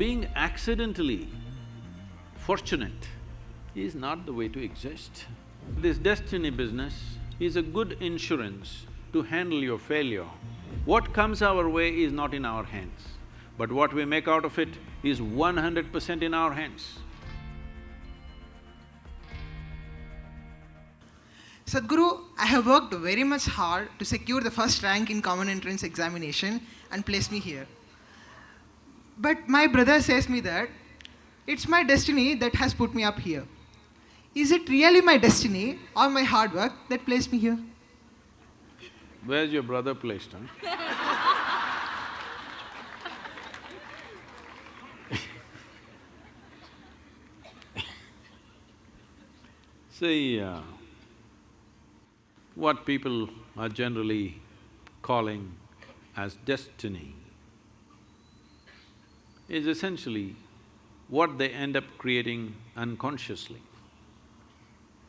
being accidentally fortunate is not the way to exist. This destiny business is a good insurance to handle your failure. What comes our way is not in our hands, but what we make out of it is one hundred percent in our hands. Sadhguru, I have worked very much hard to secure the first rank in common entrance examination and place me here. But my brother says me that it's my destiny that has put me up here. Is it really my destiny or my hard work that placed me here? Where's your brother placed, huh? See, uh, what people are generally calling as destiny is essentially what they end up creating unconsciously.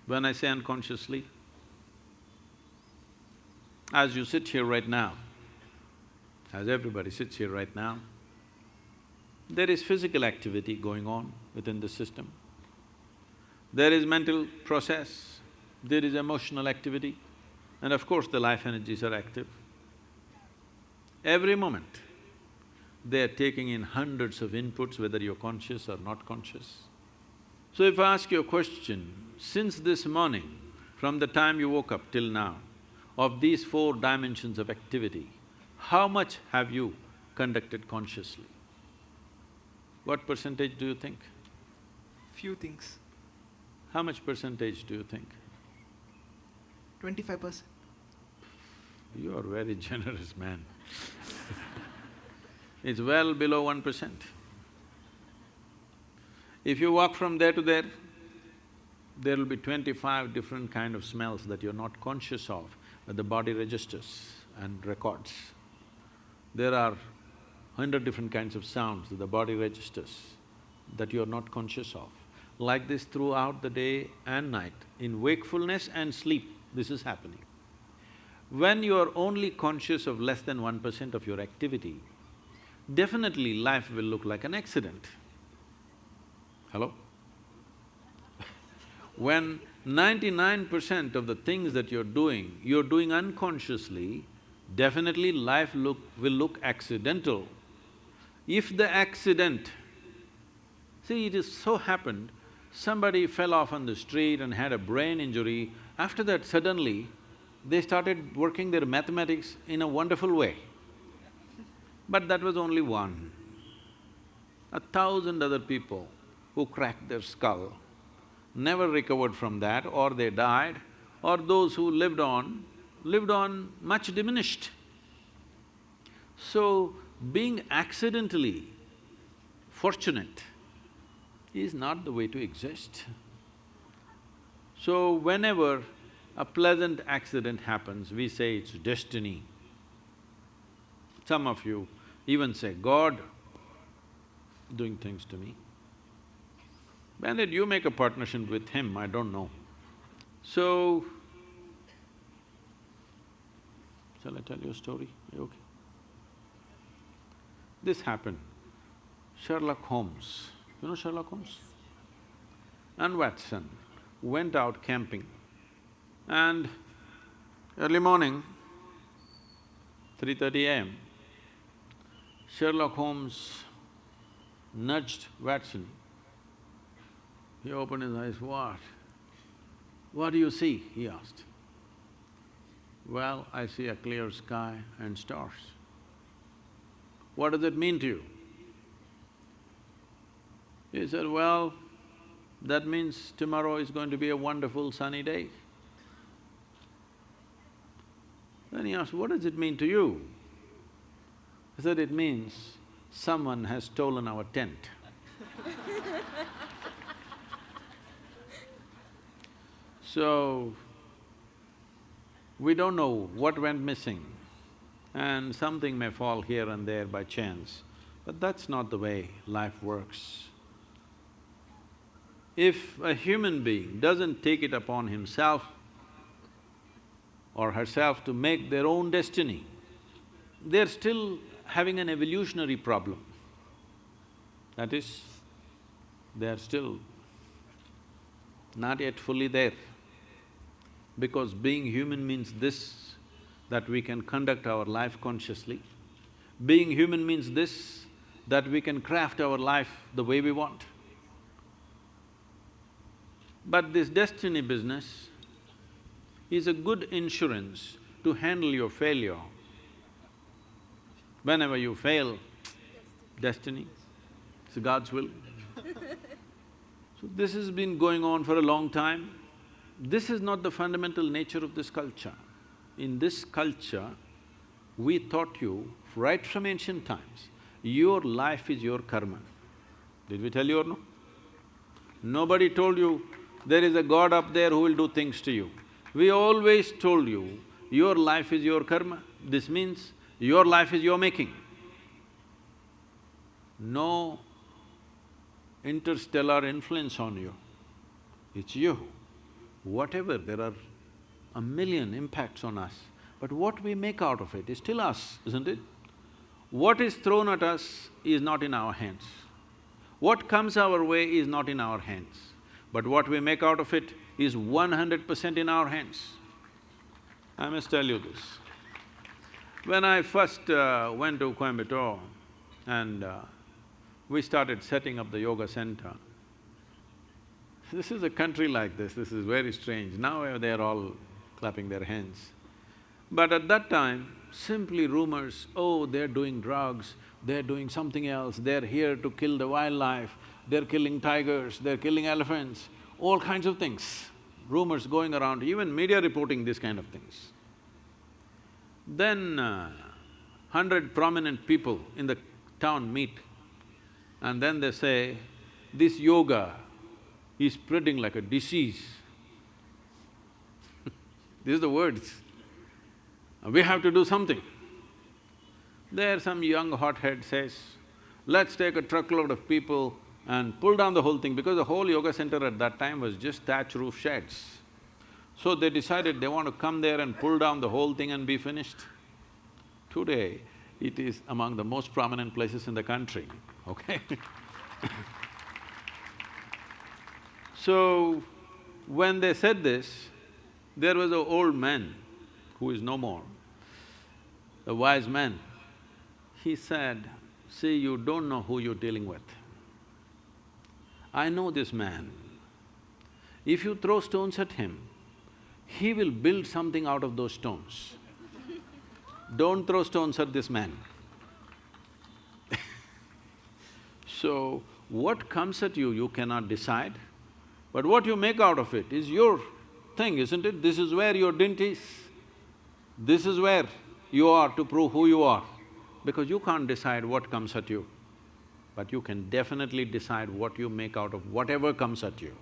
When I say unconsciously, as you sit here right now, as everybody sits here right now, there is physical activity going on within the system. There is mental process, there is emotional activity, and of course the life energies are active. Every moment, they are taking in hundreds of inputs, whether you're conscious or not conscious. So if I ask you a question, since this morning, from the time you woke up till now, of these four dimensions of activity, how much have you conducted consciously? What percentage do you think? Few things. How much percentage do you think? Twenty-five percent. You are very generous man It's well below one percent. If you walk from there to there, there will be twenty-five different kind of smells that you're not conscious of, but the body registers and records. There are hundred different kinds of sounds that the body registers that you're not conscious of. Like this throughout the day and night, in wakefulness and sleep, this is happening. When you are only conscious of less than one percent of your activity, definitely life will look like an accident. Hello? when ninety-nine percent of the things that you're doing, you're doing unconsciously, definitely life look… will look accidental. If the accident… See, it is so happened, somebody fell off on the street and had a brain injury, after that suddenly, they started working their mathematics in a wonderful way. But that was only one. A thousand other people who cracked their skull never recovered from that or they died, or those who lived on, lived on much diminished. So, being accidentally fortunate is not the way to exist. So, whenever a pleasant accident happens, we say it's destiny. Some of you even say, God doing things to me. When did you make a partnership with him, I don't know. So, shall I tell you a story? okay? This happened. Sherlock Holmes, you know Sherlock Holmes? And Watson went out camping and early morning, 3.30 a.m., Sherlock Holmes nudged Watson. He opened his eyes, what? What do you see? he asked. Well, I see a clear sky and stars. What does it mean to you? He said, well, that means tomorrow is going to be a wonderful sunny day. Then he asked, what does it mean to you? I said, it means someone has stolen our tent. so, we don't know what went missing and something may fall here and there by chance, but that's not the way life works. If a human being doesn't take it upon himself or herself to make their own destiny, they're still having an evolutionary problem. That is, they are still not yet fully there. Because being human means this, that we can conduct our life consciously. Being human means this, that we can craft our life the way we want. But this destiny business is a good insurance to handle your failure. Whenever you fail, destiny, it's God's will. So this has been going on for a long time. This is not the fundamental nature of this culture. In this culture, we taught you right from ancient times, your life is your karma. Did we tell you or no? Nobody told you there is a God up there who will do things to you. We always told you, your life is your karma. This means your life is your making. No interstellar influence on you, it's you. Whatever, there are a million impacts on us, but what we make out of it is still us, isn't it? What is thrown at us is not in our hands. What comes our way is not in our hands, but what we make out of it is one hundred percent in our hands. I must tell you this. When I first uh, went to Coimbatore and uh, we started setting up the yoga center, this is a country like this, this is very strange. Now they're all clapping their hands. But at that time, simply rumors, oh, they're doing drugs, they're doing something else, they're here to kill the wildlife, they're killing tigers, they're killing elephants, all kinds of things. Rumors going around, even media reporting these kind of things. Then uh, hundred prominent people in the town meet and then they say, this yoga is spreading like a disease. These are the words. We have to do something. There some young hothead says, let's take a truckload of people and pull down the whole thing because the whole yoga center at that time was just thatch roof sheds. So they decided they want to come there and pull down the whole thing and be finished. Today, it is among the most prominent places in the country, okay So, when they said this, there was an old man who is no more, a wise man. He said, see, you don't know who you're dealing with. I know this man. If you throw stones at him, he will build something out of those stones. Don't throw stones at this man. so, what comes at you, you cannot decide, but what you make out of it is your thing, isn't it? This is where your dint is. This is where you are to prove who you are, because you can't decide what comes at you, but you can definitely decide what you make out of whatever comes at you.